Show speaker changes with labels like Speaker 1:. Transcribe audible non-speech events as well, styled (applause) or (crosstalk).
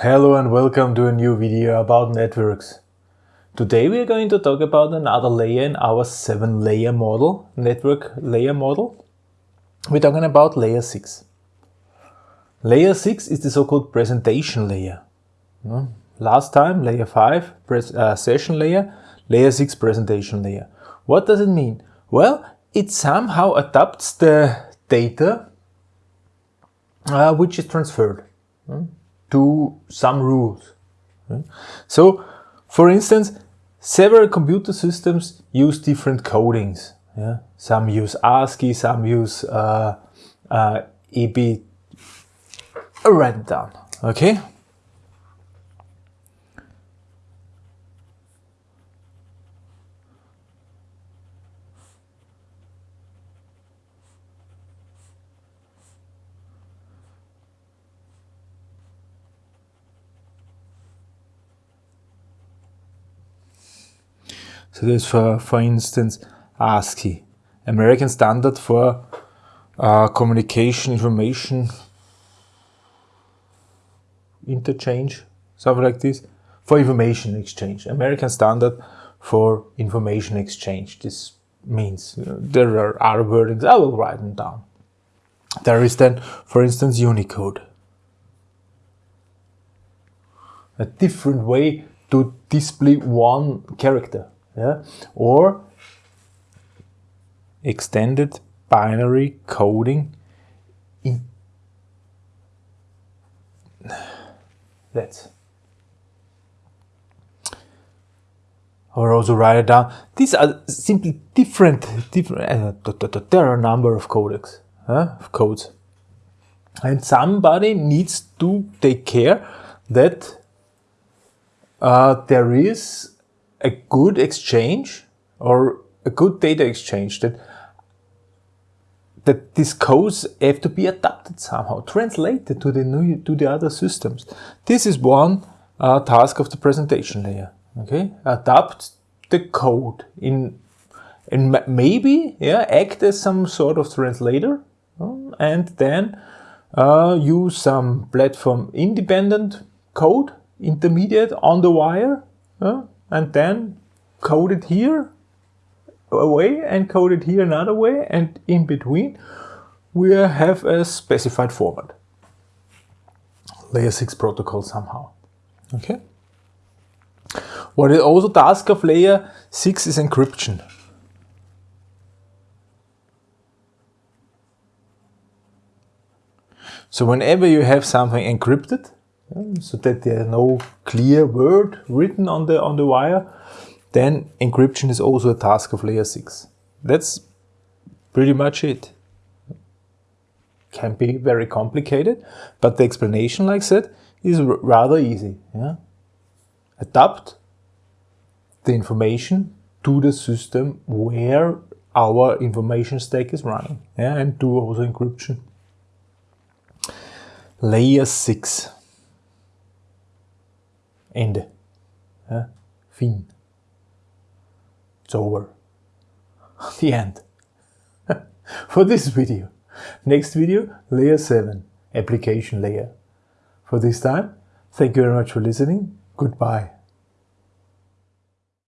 Speaker 1: Hello and welcome to a new video about networks. Today we are going to talk about another layer in our 7 layer model, network layer model. We're talking about layer 6. Layer 6 is the so-called presentation layer. Last time, layer 5, uh, session layer, layer 6 presentation layer. What does it mean? Well, it somehow adapts the data uh, which is transferred to some rules. So, for instance, several computer systems use different codings. Yeah? Some use ASCII, some use uh, uh, EB. I'll. Okay. So there's for, for instance, ASCII, American Standard for uh, Communication Information Interchange, something like this, for information exchange, American Standard for Information Exchange. This means uh, there are other wordings, I will write them down. There is then, for instance, Unicode. A different way to display one character yeah? or extended binary coding in let's or also write it down. These are simply different, different uh, there are a number of codecs, uh, of codes. And somebody needs to take care that uh, there is a good exchange or a good data exchange that that these codes have to be adapted somehow, translated to the new to the other systems. This is one uh, task of the presentation layer. Okay, adapt the code in and maybe yeah act as some sort of translator um, and then uh, use some platform independent code intermediate on the wire uh, and then code it here away way and code it here another way and in between we have a specified format. Layer 6 protocol somehow. Okay. What it also task of layer 6 is encryption. So whenever you have something encrypted, so that there are no clear word written on the on the wire, then encryption is also a task of layer 6. That's pretty much it. Can be very complicated, but the explanation like that is rather easy. Yeah? Adapt the information to the system where our information stack is running yeah? and do also encryption. Layer 6 Ende. Ja? Fin. It's over. (laughs) The end. (laughs) For this video. Next video, layer 7, application layer. For this time, thank you very much for listening. Goodbye.